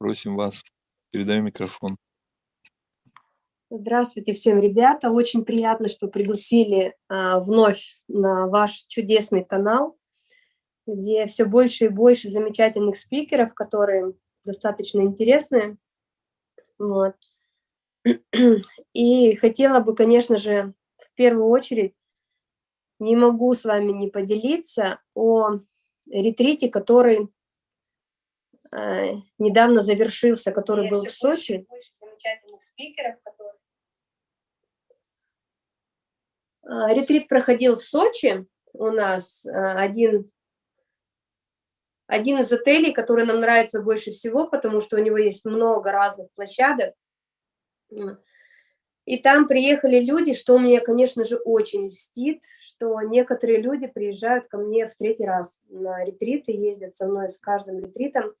Просим вас. Передаю микрофон. Здравствуйте всем, ребята. Очень приятно, что пригласили а, вновь на ваш чудесный канал, где все больше и больше замечательных спикеров, которые достаточно интересные. Вот. И хотела бы, конечно же, в первую очередь, не могу с вами не поделиться о ретрите, который э, недавно завершился, который Я был в Сочи. Больше, больше спикеров, которые А, ретрит проходил в Сочи. У нас а, один, один из отелей, который нам нравится больше всего, потому что у него есть много разных площадок. И там приехали люди, что мне, конечно же, очень льстит, что некоторые люди приезжают ко мне в третий раз на ретриты, ездят со мной с каждым ретритом.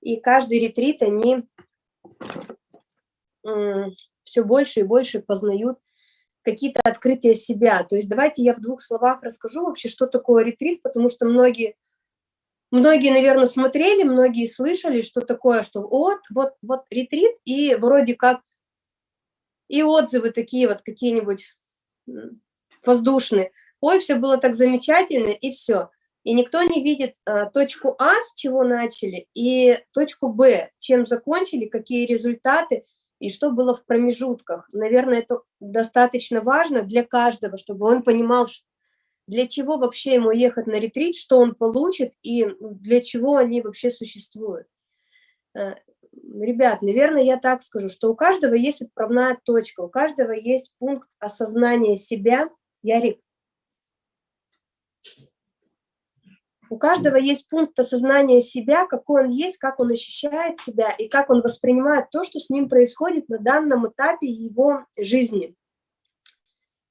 И каждый ретрит они все больше и больше познают какие-то открытия себя. То есть давайте я в двух словах расскажу вообще, что такое ретрит, потому что многие, многие, наверное, смотрели, многие слышали, что такое, что вот, вот, вот ретрит, и вроде как и отзывы такие вот какие-нибудь воздушные. Ой, все было так замечательно, и все. И никто не видит а, точку А, с чего начали, и точку Б, чем закончили, какие результаты – и что было в промежутках. Наверное, это достаточно важно для каждого, чтобы он понимал, для чего вообще ему ехать на ретрит, что он получит и для чего они вообще существуют. Э, ребят, наверное, я так скажу, что у каждого есть отправная точка, у каждого есть пункт осознания себя. Ярик, У каждого есть пункт осознания себя, какой он есть, как он ощущает себя и как он воспринимает то, что с ним происходит на данном этапе его жизни.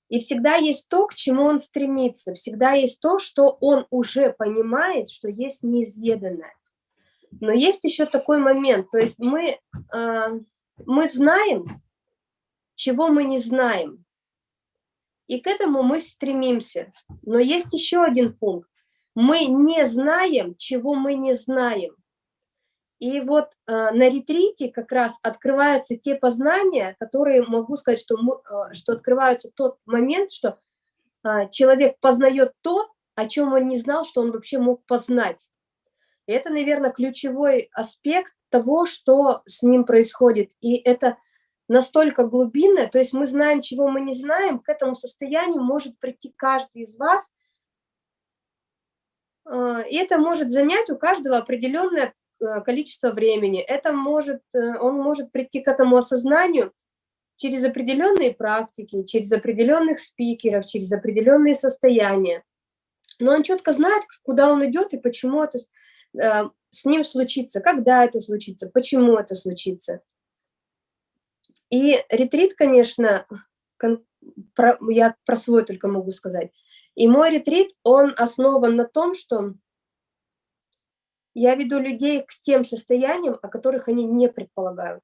И всегда есть то, к чему он стремится, всегда есть то, что он уже понимает, что есть неизведанное. Но есть еще такой момент, то есть мы, э, мы знаем, чего мы не знаем, и к этому мы стремимся. Но есть еще один пункт. Мы не знаем, чего мы не знаем. И вот э, на ретрите как раз открываются те познания, которые могу сказать, что, мы, э, что открываются тот момент, что э, человек познает то, о чем он не знал, что он вообще мог познать. И это, наверное, ключевой аспект того, что с ним происходит. И это настолько глубинное, то есть мы знаем, чего мы не знаем, к этому состоянию может прийти каждый из вас, и это может занять у каждого определенное э, количество времени. Это может, э, он может прийти к этому осознанию через определенные практики, через определенных спикеров, через определенные состояния. Но он четко знает, куда он идет и почему это э, с ним случится, когда это случится, почему это случится. И ретрит, конечно, я про свой только могу сказать, и мой ретрит, он основан на том, что я веду людей к тем состояниям, о которых они не предполагают.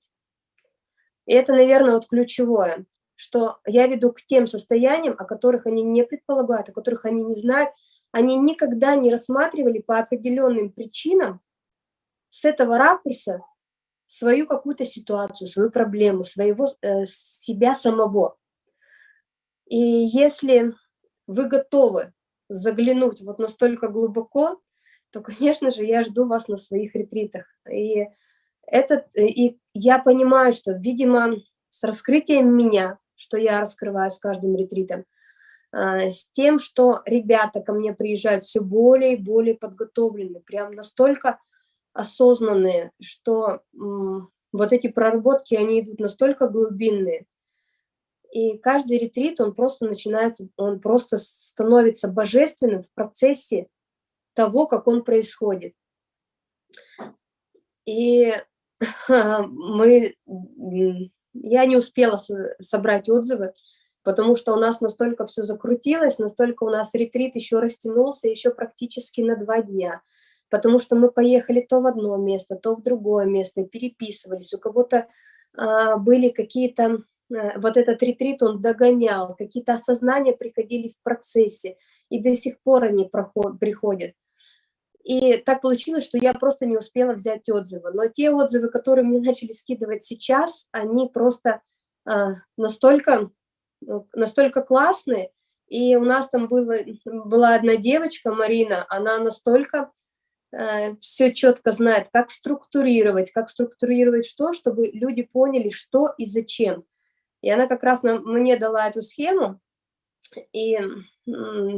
И это, наверное, вот ключевое, что я веду к тем состояниям, о которых они не предполагают, о которых они не знают, они никогда не рассматривали по определенным причинам с этого ракурса свою какую-то ситуацию, свою проблему, своего э, себя самого. И если вы готовы заглянуть вот настолько глубоко, то, конечно же, я жду вас на своих ретритах. И, этот, и я понимаю, что, видимо, с раскрытием меня, что я раскрываю с каждым ретритом, а, с тем, что ребята ко мне приезжают все более и более подготовленные, прям настолько осознанные, что вот эти проработки, они идут настолько глубинные, и каждый ретрит, он просто начинается, он просто становится божественным в процессе того, как он происходит. И мы, я не успела собрать отзывы, потому что у нас настолько все закрутилось, настолько у нас ретрит еще растянулся, еще практически на два дня, потому что мы поехали то в одно место, то в другое место, переписывались, у кого-то а, были какие-то вот этот ретрит он догонял, какие-то осознания приходили в процессе, и до сих пор они проход, приходят. И так получилось, что я просто не успела взять отзывы. Но те отзывы, которые мне начали скидывать сейчас, они просто а, настолько, настолько классные. И у нас там было, была одна девочка, Марина, она настолько э, все четко знает, как структурировать, как структурировать что, чтобы люди поняли, что и зачем. И она как раз на, мне дала эту схему, и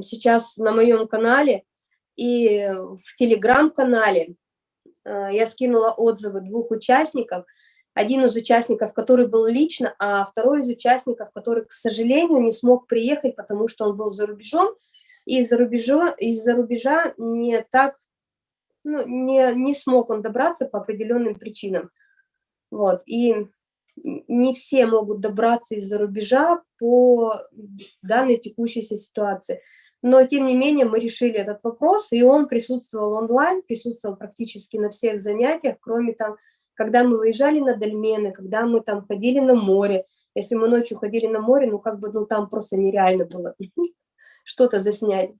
сейчас на моем канале и в телеграм-канале э, я скинула отзывы двух участников. Один из участников, который был лично, а второй из участников, который, к сожалению, не смог приехать, потому что он был за рубежом, и из-за рубежа, из -за рубежа не так, ну, не, не смог он добраться по определенным причинам. Вот, и не все могут добраться из-за рубежа по данной текущейся ситуации. Но, тем не менее, мы решили этот вопрос, и он присутствовал онлайн, присутствовал практически на всех занятиях, кроме там, когда мы выезжали на дольмены, когда мы там ходили на море. Если мы ночью ходили на море, ну, как бы, ну, там просто нереально было что-то заснять.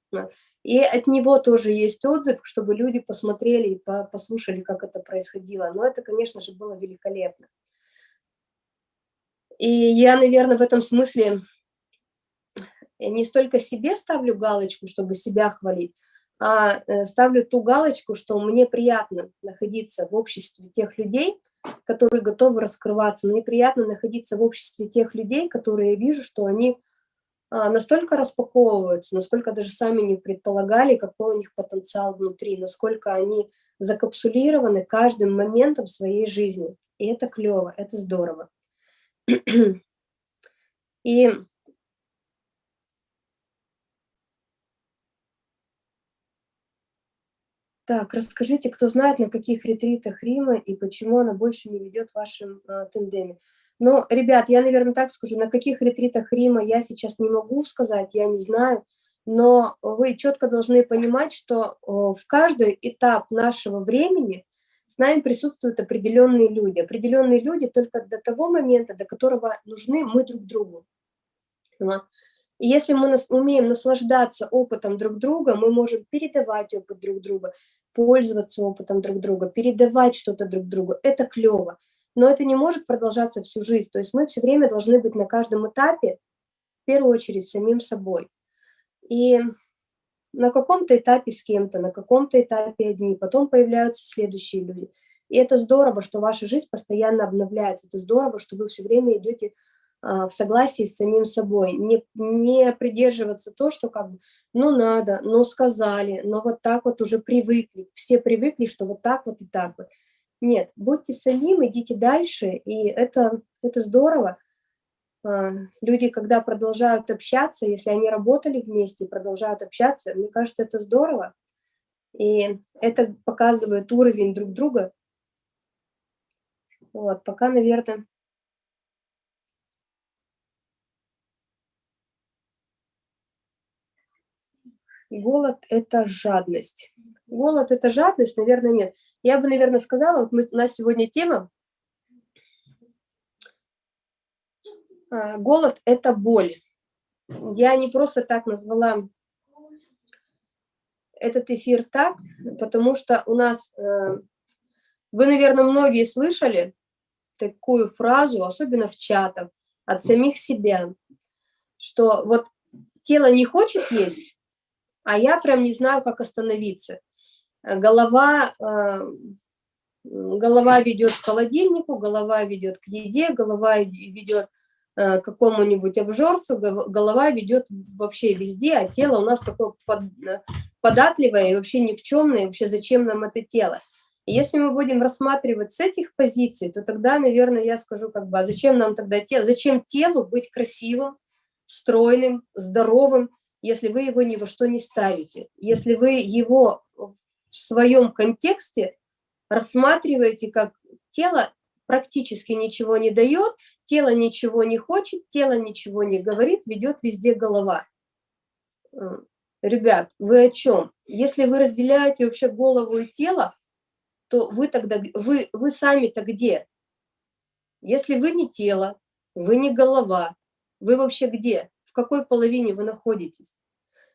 И от него тоже есть отзыв, чтобы люди посмотрели и послушали, как это происходило. Но это, конечно же, было великолепно. И я, наверное, в этом смысле не столько себе ставлю галочку, чтобы себя хвалить, а э, ставлю ту галочку, что мне приятно находиться в обществе тех людей, которые готовы раскрываться. Мне приятно находиться в обществе тех людей, которые я вижу, что они а, настолько распаковываются, насколько даже сами не предполагали, какой у них потенциал внутри, насколько они закапсулированы каждым моментом своей жизни. И это клево, это здорово. И Так, расскажите, кто знает, на каких ретритах Рима и почему она больше не ведет в вашем э, тендеме. Ну, ребят, я, наверное, так скажу, на каких ретритах Рима я сейчас не могу сказать, я не знаю, но вы четко должны понимать, что в каждый этап нашего времени с нами присутствуют определенные люди. Определенные люди только до того момента, до которого нужны мы друг другу. И если мы нас, умеем наслаждаться опытом друг друга, мы можем передавать опыт друг друга, пользоваться опытом друг друга, передавать что-то друг другу. Это клево. Но это не может продолжаться всю жизнь. То есть мы все время должны быть на каждом этапе, в первую очередь, самим собой. И на каком-то этапе с кем-то, на каком-то этапе одни, потом появляются следующие люди. И это здорово, что ваша жизнь постоянно обновляется, это здорово, что вы все время идете а, в согласии с самим собой, не, не придерживаться то, что как бы, ну надо, ну сказали, но вот так вот уже привыкли, все привыкли, что вот так вот и так вот. Нет, будьте самим, идите дальше, и это, это здорово. А, люди, когда продолжают общаться, если они работали вместе, продолжают общаться, мне кажется, это здорово. И это показывает уровень друг друга. Вот, пока, наверное, голод – это жадность. Голод – это жадность, наверное, нет. Я бы, наверное, сказала, вот мы, у нас сегодня тема голод – это боль. Я не просто так назвала этот эфир так, потому что у нас, э, вы, наверное, многие слышали такую фразу, особенно в чатах, от самих себя, что вот тело не хочет есть, а я прям не знаю, как остановиться. Голова, э, голова ведет к холодильнику, голова ведет к еде, голова ведет какому-нибудь обжорцу, голова ведет вообще везде, а тело у нас такое э, податливое и вообще никчемное, вообще зачем нам это тело. И если мы будем рассматривать с этих позиций, то тогда, наверное, я скажу, как бы, а зачем нам тогда тело, зачем телу быть красивым, стройным, здоровым, если вы его ни во что не ставите, если вы его в своем контексте рассматриваете как тело практически ничего не дает, тело ничего не хочет, тело ничего не говорит, ведет везде голова. Ребят, вы о чем? Если вы разделяете вообще голову и тело, то вы тогда, вы, вы сами-то где? Если вы не тело, вы не голова, вы вообще где? В какой половине вы находитесь?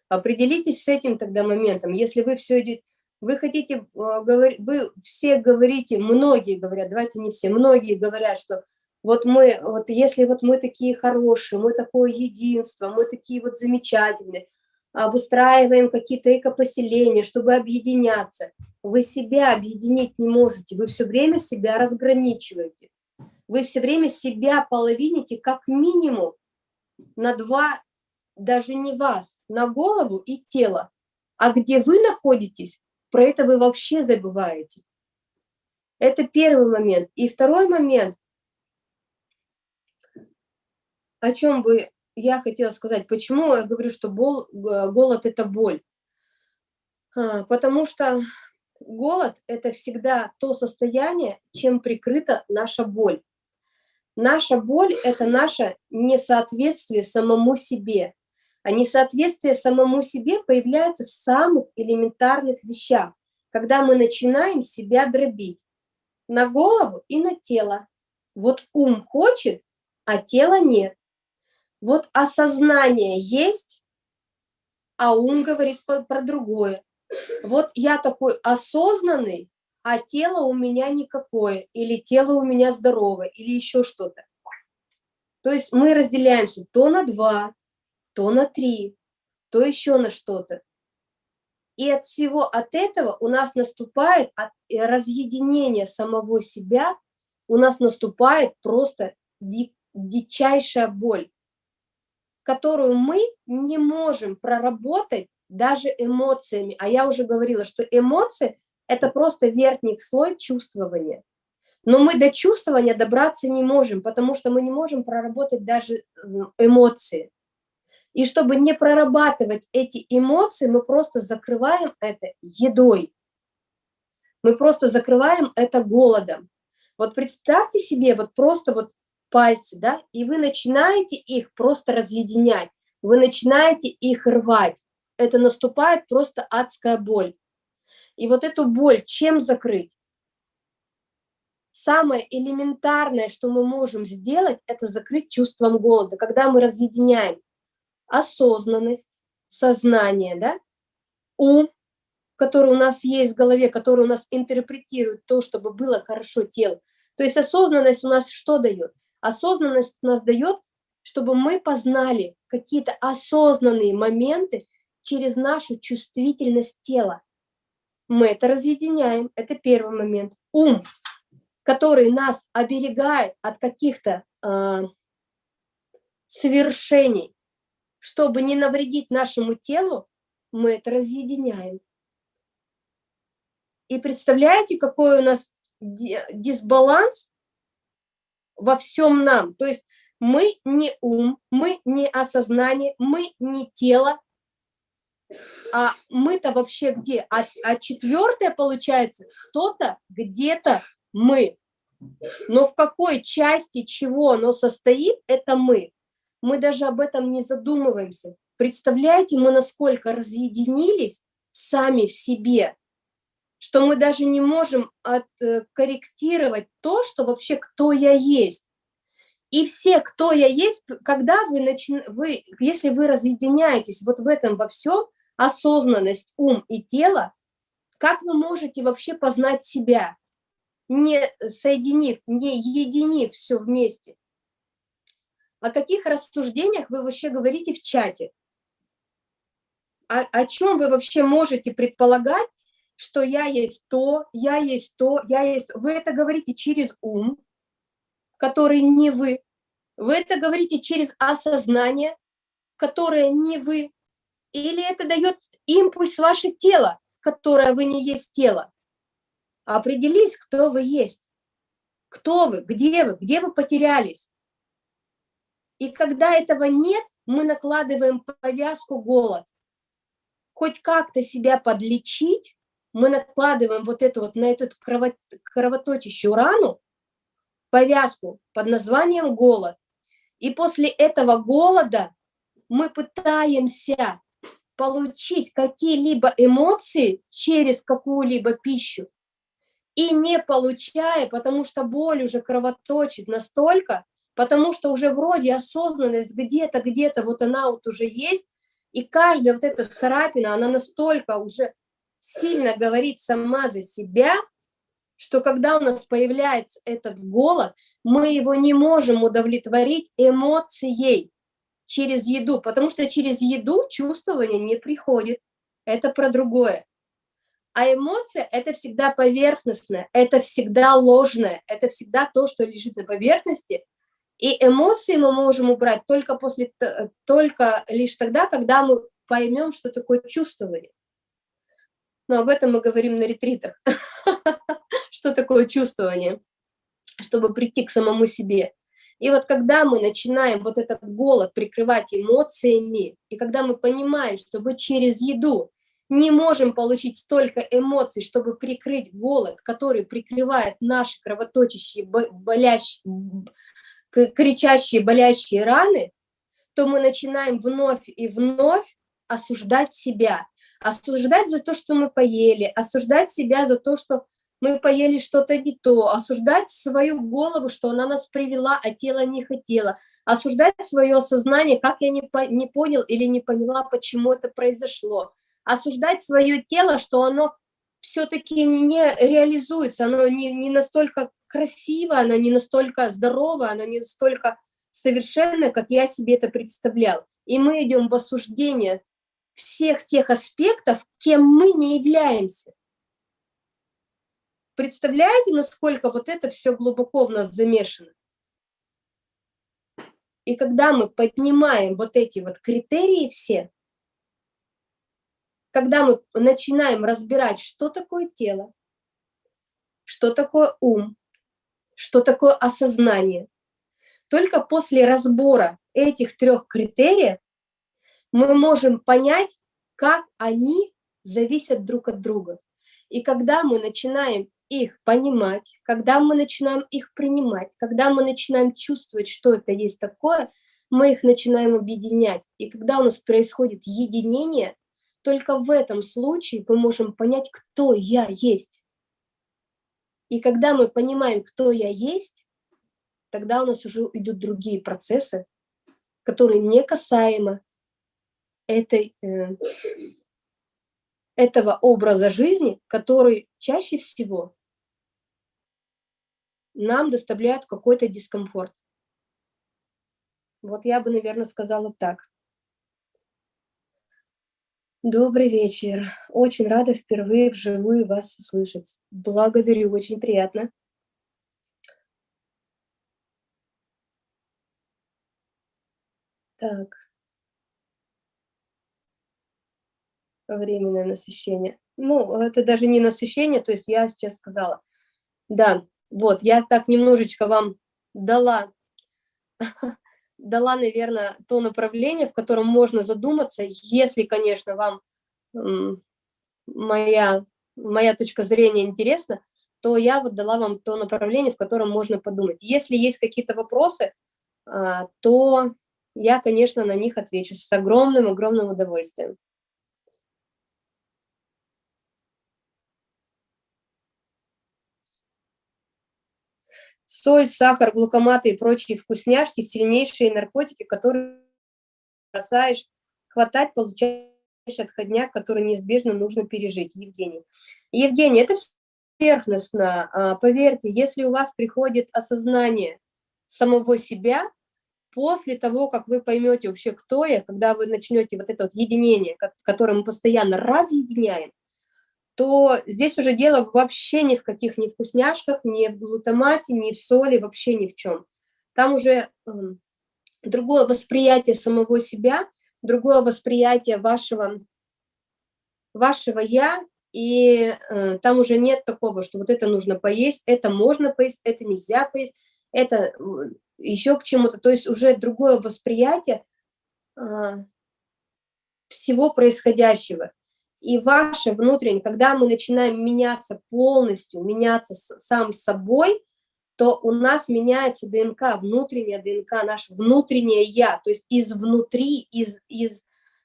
Определитесь с этим тогда моментом. Если вы все идете, Вы хотите, э, вы все говорите, многие говорят, давайте не все, многие говорят, что вот мы, вот если вот мы такие хорошие, мы такое единство, мы такие вот замечательные, обустраиваем какие-то экопоселения, чтобы объединяться. Вы себя объединить не можете, вы все время себя разграничиваете. Вы все время себя половините как минимум на два, даже не вас, на голову и тело. А где вы находитесь, про это вы вообще забываете. Это первый момент. И второй момент, о чем бы я хотела сказать, почему я говорю, что бол, голод – это боль. А, потому что голод – это всегда то состояние, чем прикрыта наша боль. Наша боль – это наше несоответствие самому себе. А несоответствие самому себе появляется в самых элементарных вещах, когда мы начинаем себя дробить на голову и на тело. Вот ум хочет, а тело нет. Вот осознание есть, а ум говорит про, про другое. Вот я такой осознанный, а тело у меня никакое, или тело у меня здоровое, или еще что-то. То есть мы разделяемся то на два, то на три, то еще на что-то. И от всего от этого у нас наступает от э, разъединения самого себя, у нас наступает просто ди, дичайшая боль которую мы не можем проработать даже эмоциями. А я уже говорила, что эмоции – это просто верхний слой чувствования. Но мы до чувствования добраться не можем, потому что мы не можем проработать даже эмоции. И чтобы не прорабатывать эти эмоции, мы просто закрываем это едой. Мы просто закрываем это голодом. Вот представьте себе, вот просто вот пальцы, да, и вы начинаете их просто разъединять, вы начинаете их рвать. Это наступает просто адская боль. И вот эту боль чем закрыть? Самое элементарное, что мы можем сделать, это закрыть чувством голода, когда мы разъединяем осознанность, сознание, да, ум, который у нас есть в голове, который у нас интерпретирует то, чтобы было хорошо тело. То есть осознанность у нас что дает? Осознанность нас дает, чтобы мы познали какие-то осознанные моменты через нашу чувствительность тела. Мы это разъединяем, это первый момент. Ум, который нас оберегает от каких-то э, совершений, чтобы не навредить нашему телу, мы это разъединяем. И представляете, какой у нас дисбаланс во всем нам. То есть мы не ум, мы не осознание, мы не тело, а мы-то вообще где? А, а четвертое получается, кто-то где-то мы. Но в какой части чего оно состоит, это мы. Мы даже об этом не задумываемся. Представляете, мы насколько разъединились сами в себе, что мы даже не можем откорректировать то, что вообще кто я есть. И все, кто я есть, когда вы, начи... вы если вы разъединяетесь вот в этом во всем, осознанность, ум и тело, как вы можете вообще познать себя, не соединив, не единив все вместе? О каких рассуждениях вы вообще говорите в чате? О, о чем вы вообще можете предполагать, что я есть то, я есть то, я есть... Вы это говорите через ум, который не вы. Вы это говорите через осознание, которое не вы. Или это дает импульс ваше тело, которое вы не есть тело. Определись, кто вы есть. Кто вы, где вы, где вы потерялись. И когда этого нет, мы накладываем повязку голод. Хоть как-то себя подлечить, мы накладываем вот эту вот на эту кровоточащую рану повязку под названием голод. И после этого голода мы пытаемся получить какие-либо эмоции через какую-либо пищу. И не получая, потому что боль уже кровоточит настолько, потому что уже вроде осознанность где-то, где-то вот она вот уже есть, и каждая вот эта царапина, она настолько уже сильно говорит сама за себя, что когда у нас появляется этот голод, мы его не можем удовлетворить эмоцией через еду, потому что через еду чувствование не приходит. Это про другое. А эмоция – это всегда поверхностное, это всегда ложное, это всегда то, что лежит на поверхности. И эмоции мы можем убрать только, после, только лишь тогда, когда мы поймем, что такое чувствование. Но об этом мы говорим на ретритах. Что такое чувствование, чтобы прийти к самому себе. И вот когда мы начинаем вот этот голод прикрывать эмоциями, и когда мы понимаем, что мы через еду не можем получить столько эмоций, чтобы прикрыть голод, который прикрывает наши кровоточащие, болящие, кричащие, болящие раны, то мы начинаем вновь и вновь осуждать себя, осуждать за то, что мы поели, осуждать себя за то, что мы поели что-то не то, осуждать свою голову, что она нас привела, а тело не хотело, осуждать свое сознание, как я не, по, не понял или не поняла, почему это произошло, осуждать свое тело, что оно все-таки не реализуется, оно не, не настолько красиво, оно не настолько здорово, оно не настолько совершенно, как я себе это представлял. И мы идем в осуждение всех тех аспектов, кем мы не являемся. Представляете, насколько вот это все глубоко в нас замешано? И когда мы поднимаем вот эти вот критерии все, когда мы начинаем разбирать, что такое тело, что такое ум, что такое осознание, только после разбора этих трех критериев мы можем понять, как они зависят друг от друга. И когда мы начинаем их понимать, когда мы начинаем их принимать, когда мы начинаем чувствовать, что это есть такое, мы их начинаем объединять. И когда у нас происходит единение, только в этом случае мы можем понять, кто я есть. И когда мы понимаем, кто я есть, тогда у нас уже идут другие процессы, которые не касаемо этой, э, этого образа жизни, который чаще всего нам доставляет какой-то дискомфорт. Вот я бы, наверное, сказала так. Добрый вечер. Очень рада впервые вживую вас услышать. Благодарю, очень приятно. Так. Временное насыщение. Ну, это даже не насыщение, то есть я сейчас сказала. Да, вот, я так немножечко вам дала дала, наверное, то направление, в котором можно задуматься, если, конечно, вам моя, моя точка зрения интересна, то я вот дала вам то направление, в котором можно подумать. Если есть какие-то вопросы, а, то я, конечно, на них отвечу с огромным-огромным удовольствием. Соль, сахар, глукоматы и прочие вкусняшки, сильнейшие наркотики, которые бросаешь хватать, получаешь отходняк, который неизбежно нужно пережить. Евгений. Евгений, это все поверхностно. А, поверьте, если у вас приходит осознание самого себя, после того, как вы поймете вообще, кто я, когда вы начнете вот это вот единение, которое мы постоянно разъединяем, то здесь уже дело вообще ни в каких ни вкусняшках, ни в глутамате, ни в соли, вообще ни в чем. Там уже э, другое восприятие самого себя, другое восприятие вашего, вашего «я», и э, там уже нет такого, что вот это нужно поесть, это можно поесть, это нельзя поесть, это еще к чему-то. То есть уже другое восприятие э, всего происходящего и ваше внутреннее, когда мы начинаем меняться полностью, меняться сам собой, то у нас меняется ДНК, внутренняя ДНК, наше внутреннее «я», то есть из внутри, из, из,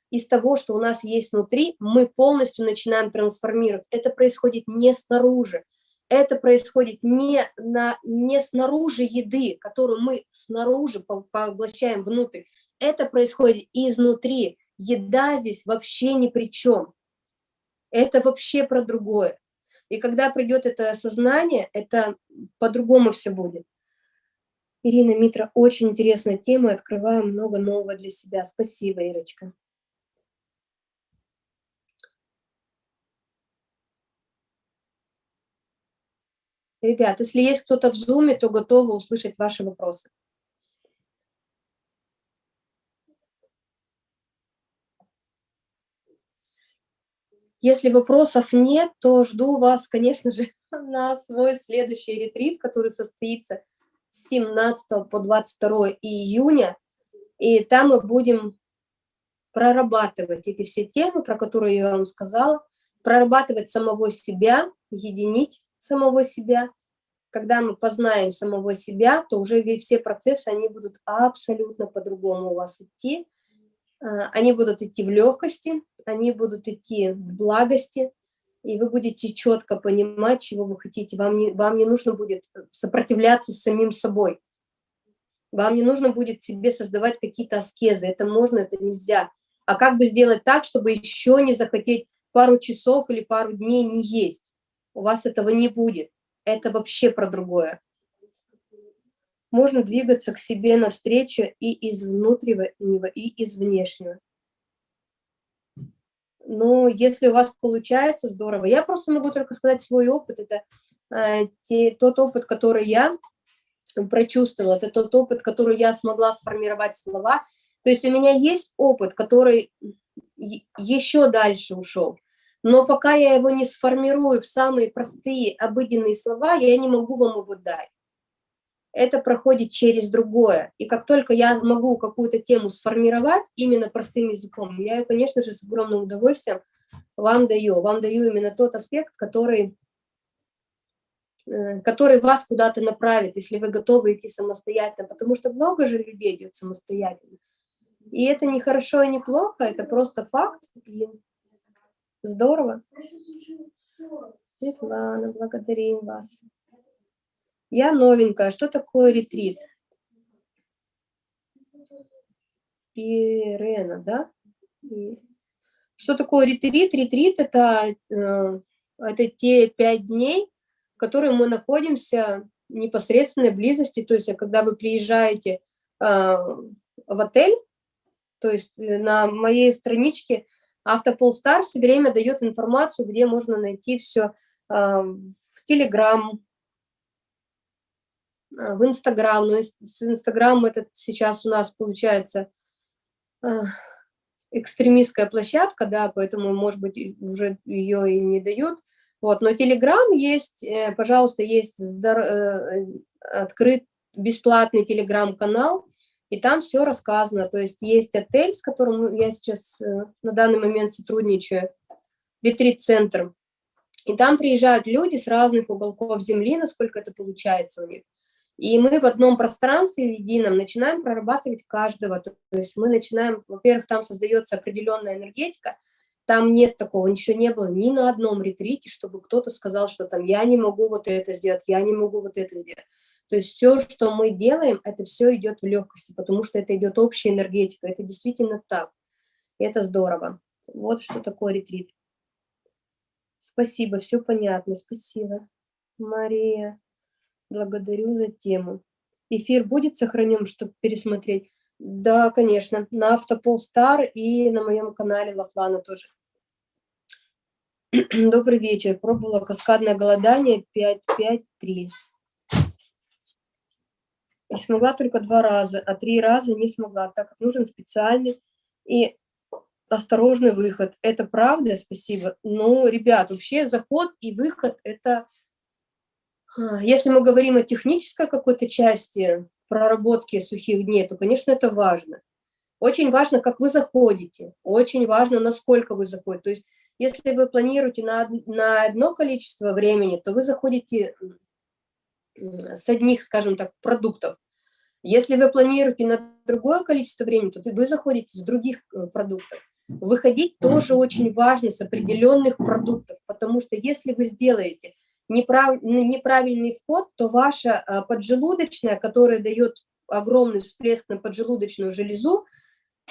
из того, что у нас есть внутри, мы полностью начинаем трансформироваться. Это происходит не снаружи, это происходит не, на, не снаружи еды, которую мы снаружи поглощаем внутрь, это происходит изнутри. Еда здесь вообще ни при чем Это вообще про другое. И когда придет это осознание, это по-другому все будет. Ирина Митра, очень интересная тема, открываю много нового для себя. Спасибо, Ирочка. Ребят, если есть кто-то в зуме, то готовы услышать ваши вопросы. Если вопросов нет, то жду вас, конечно же, на свой следующий ретрит, который состоится с 17 по 22 июня. И там мы будем прорабатывать эти все темы, про которые я вам сказала, прорабатывать самого себя, единить самого себя. Когда мы познаем самого себя, то уже все процессы, они будут абсолютно по-другому у вас идти. А, они будут идти в легкости, они будут идти в благости, и вы будете четко понимать, чего вы хотите. Вам не, вам не нужно будет сопротивляться с самим собой. Вам не нужно будет себе создавать какие-то аскезы. Это можно, это нельзя. А как бы сделать так, чтобы еще не захотеть пару часов или пару дней не есть? У вас этого не будет. Это вообще про другое. Можно двигаться к себе навстречу и из внутреннего, и из внешнего но если у вас получается, здорово. Я просто могу только сказать свой опыт. Это э, те, тот опыт, который я прочувствовала, это тот опыт, который я смогла сформировать слова. То есть у меня есть опыт, который еще дальше ушел. Но пока я его не сформирую в самые простые, обыденные слова, я не могу вам его дать это проходит через другое. И как только я могу какую-то тему сформировать именно простым языком, я ее, конечно же, с огромным удовольствием вам даю. Вам даю именно тот аспект, который, э, который вас куда-то направит, если вы готовы идти самостоятельно. Потому что много же людей идет самостоятельно. И это не хорошо и не плохо, это просто факт. И здорово. Светлана, благодарим вас. Я новенькая. Что такое ретрит? Ирена, да? Что такое ретрит? Ретрит это, э, это те пять дней, которые мы находимся в непосредственной близости. То есть, когда вы приезжаете э, в отель, то есть э, на моей страничке Автополстар все время дает информацию, где можно найти все в Телеграм, в Инстаграм, но с Инстаграм этот сейчас у нас получается а, экстремистская площадка, да, поэтому, может быть, уже ее и не дают. Вот, но Телеграм есть, э, пожалуйста, есть э, открыт бесплатный Телеграм-канал, и там все рассказано. То есть есть отель, с которым я сейчас э, на данный момент сотрудничаю, ретрит-центр, и там приезжают люди с разных уголков земли, насколько это получается у них. И мы в одном пространстве едином начинаем прорабатывать каждого. То есть мы начинаем, во-первых, там создается определенная энергетика, там нет такого, ничего не было ни на одном ретрите, чтобы кто-то сказал, что там я не могу вот это сделать, я не могу вот это сделать. То есть все, что мы делаем, это все идет в легкости, потому что это идет общая энергетика. Это действительно так. Это здорово. Вот что такое ретрит. Спасибо, все понятно. Спасибо. Мария. Благодарю за тему. Эфир будет сохранен, чтобы пересмотреть? Да, конечно, на Автополстар и на моем канале Лафлана тоже. Добрый вечер. Пробовала каскадное голодание 5-5-3. И смогла только два раза, а три раза не смогла, так как нужен специальный и осторожный выход. Это правда, спасибо. Но, ребят, вообще заход и выход – это если мы говорим о технической какой-то части проработки сухих дней, то, конечно, это важно. Очень важно, как вы заходите, очень важно, насколько вы заходите. То есть, если вы планируете на, на одно количество времени, то вы заходите с одних, скажем так, продуктов. Если вы планируете на другое количество времени, то вы заходите с других э, продуктов. Выходить тоже очень важно с определенных продуктов, потому что если вы сделаете неправ, неправильный вход, то ваша а, поджелудочная, которая дает огромный всплеск на поджелудочную железу,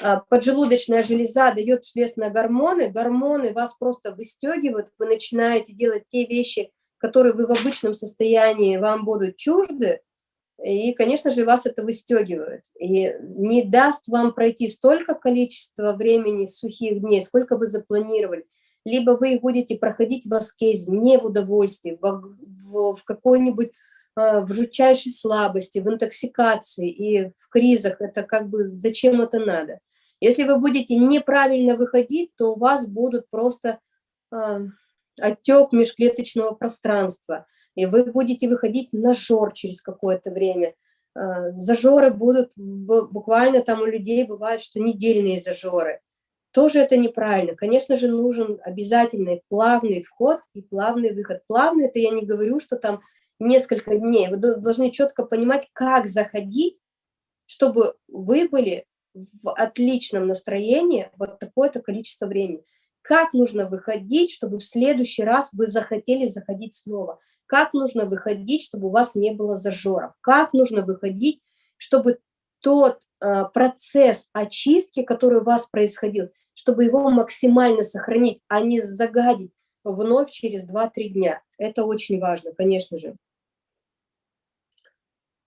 а, поджелудочная железа дает вследствие на гормоны, гормоны вас просто выстегивают, вы начинаете делать те вещи, которые вы в обычном состоянии вам будут чужды, и, конечно же, вас это выстегивает. И не даст вам пройти столько количества времени сухих дней, сколько вы запланировали. Либо вы будете проходить в аскезе, не в удовольствии, в, в, в какой-нибудь а, в жутчайшей слабости, в интоксикации и в кризах. Это как бы зачем это надо? Если вы будете неправильно выходить, то у вас будут просто э, отек межклеточного пространства, и вы будете выходить на жор через какое-то время. Э, зажоры будут, буквально там у людей бывает, что недельные зажоры. Тоже это неправильно. Конечно же, нужен обязательный плавный вход и плавный выход. Плавный, это я не говорю, что там несколько дней. Вы должны четко понимать, как заходить, чтобы вы были в отличном настроении вот такое-то количество времени. Как нужно выходить, чтобы в следующий раз вы захотели заходить снова? Как нужно выходить, чтобы у вас не было зажоров? Как нужно выходить, чтобы тот э, процесс очистки, который у вас происходил, чтобы его максимально сохранить, а не загадить вновь через 2-3 дня. Это очень важно, конечно же.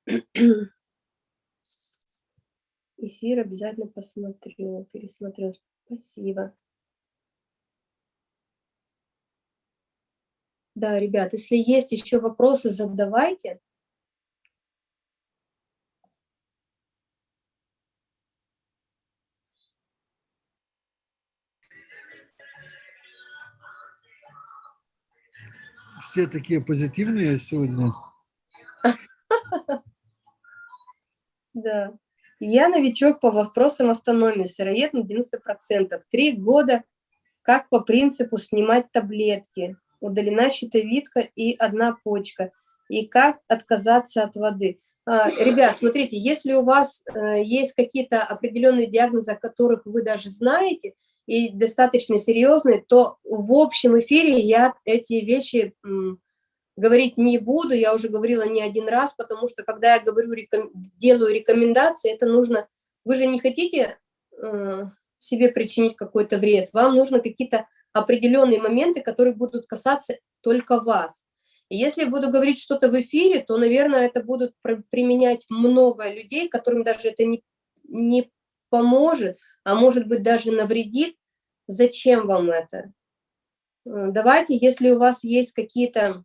Эфир обязательно посмотрю, пересмотрю. Спасибо. Да, ребят, если есть еще вопросы, задавайте. Все такие позитивные сегодня. Да. Я новичок по вопросам автономии, сыроед на 90%. Три года, как по принципу снимать таблетки, удалена щитовидка и одна почка, и как отказаться от воды. А, ребят, смотрите, если у вас э, есть какие-то определенные диагнозы, о которых вы даже знаете, и достаточно серьезные, то в общем эфире я эти вещи говорить не буду, я уже говорила не один раз, потому что когда я говорю, реком, делаю рекомендации, это нужно, вы же не хотите э, себе причинить какой-то вред, вам нужно какие-то определенные моменты, которые будут касаться только вас. И если я буду говорить что-то в эфире, то, наверное, это будут применять много людей, которым даже это не, не поможет, а может быть даже навредит. Зачем вам это? Э, давайте, если у вас есть какие-то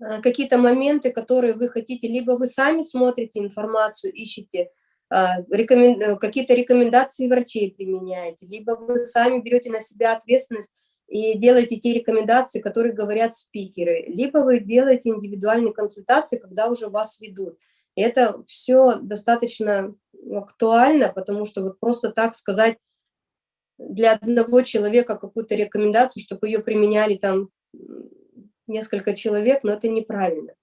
Э, какие-то моменты, которые вы хотите, либо вы сами смотрите информацию, ищете, а, рекомен... Э, какие-то рекомендации врачей применяете, либо вы сами берете на себя ответственность и делаете те рекомендации, которые говорят спикеры, либо вы делаете индивидуальные консультации, когда уже вас ведут. Это все достаточно актуально, потому что вот просто так сказать для одного человека какую-то рекомендацию, чтобы ее применяли там несколько человек, но это неправильно.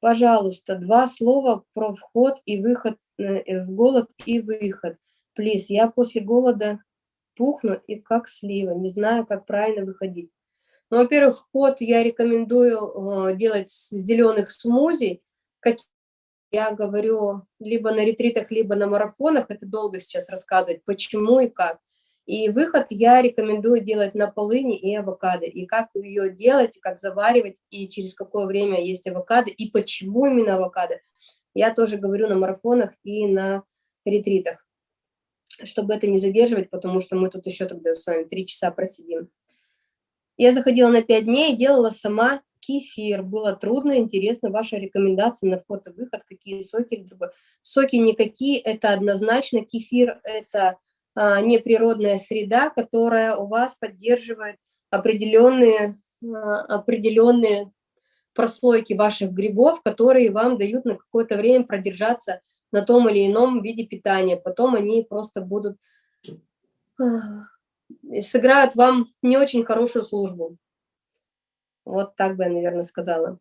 Пожалуйста, два слова про вход и выход, э, в голод и выход. Плиз, я после голода пухну и как слива, не знаю, как правильно выходить. Ну, во-первых, вход я рекомендую э, делать с зеленых смузи, я говорю, либо на ретритах, либо на марафонах, это долго сейчас рассказывать, почему и как. И выход я рекомендую делать на полыни и авокадо. И как ее делать, как заваривать, и через какое время есть авокадо, и почему именно авокадо, я тоже говорю на марафонах и на ретритах, чтобы это не задерживать, потому что мы тут еще тогда с вами три часа просидим. Я заходила на пять дней делала сама кефир. Было трудно, интересно, ваша рекомендация на вход и выход, какие соки или другое. Соки никакие, это однозначно кефир, это а, неприродная среда, которая у вас поддерживает определенные, а, определенные прослойки ваших грибов, которые вам дают на какое-то время продержаться на том или ином виде питания. Потом они просто будут, а, сыграют вам не очень хорошую службу. Вот так бы я, наверное, сказала.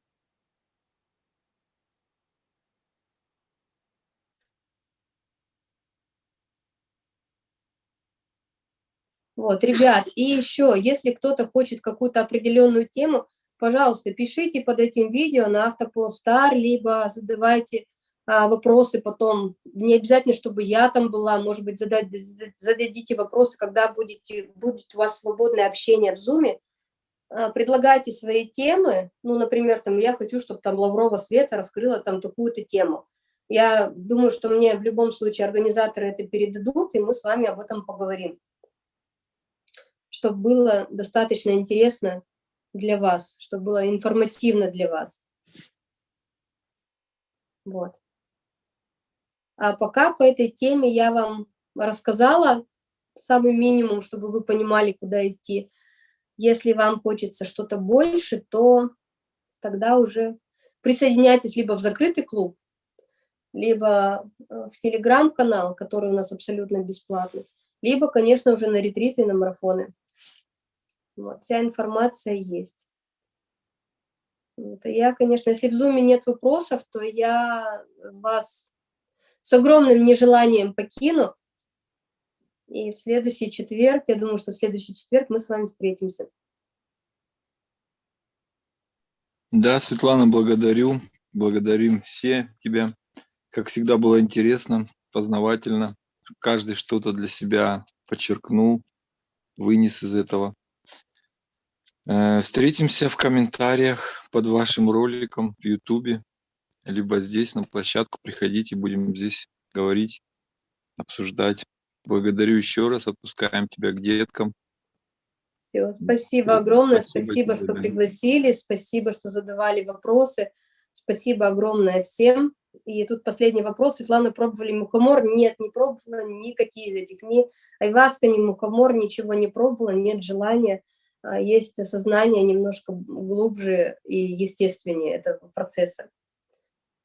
Вот, ребят, и еще, если кто-то хочет какую-то определенную тему, пожалуйста, пишите под этим видео на Автополстар, либо задавайте а, вопросы потом. Не обязательно, чтобы я там была, может быть, задать, зададите вопросы, когда будете, будет у вас свободное общение в Zoom. А, предлагайте свои темы, ну, например, там, я хочу, чтобы там Лаврова Света раскрыла там такую-то тему. Я думаю, что мне в любом случае организаторы это передадут, и мы с вами об этом поговорим. Чтобы было достаточно интересно для вас, чтобы было информативно для вас. Вот. А пока по этой теме я вам рассказала самый минимум, чтобы вы понимали, куда идти. Если вам хочется что-то больше, то тогда уже присоединяйтесь либо в закрытый клуб, либо э, в телеграм-канал, который у нас абсолютно бесплатный, либо, конечно, уже на ретриты и на марафоны. Вот, вся информация есть. Вот, я, конечно, если в зуме нет вопросов, то я вас с огромным нежеланием покину. И в следующий четверг, я думаю, что в следующий четверг мы с вами встретимся. Да, Светлана, благодарю. Благодарим все тебя. Как всегда было интересно, познавательно. Каждый что-то для себя подчеркнул, вынес из этого. Э, встретимся в комментариях под вашим роликом в YouTube, либо здесь на площадку приходите, будем здесь говорить, обсуждать. Благодарю еще раз, отпускаем тебя к деткам. Все, спасибо огромное, спасибо, спасибо что пригласили, спасибо, что задавали вопросы, спасибо огромное всем. И тут последний вопрос. Светлана, пробовали мухомор? Нет, не пробовала никакие из этих. Ни айваска, ни мухомор, ничего не пробовала, нет желания. А, есть осознание немножко глубже и естественнее этого процесса.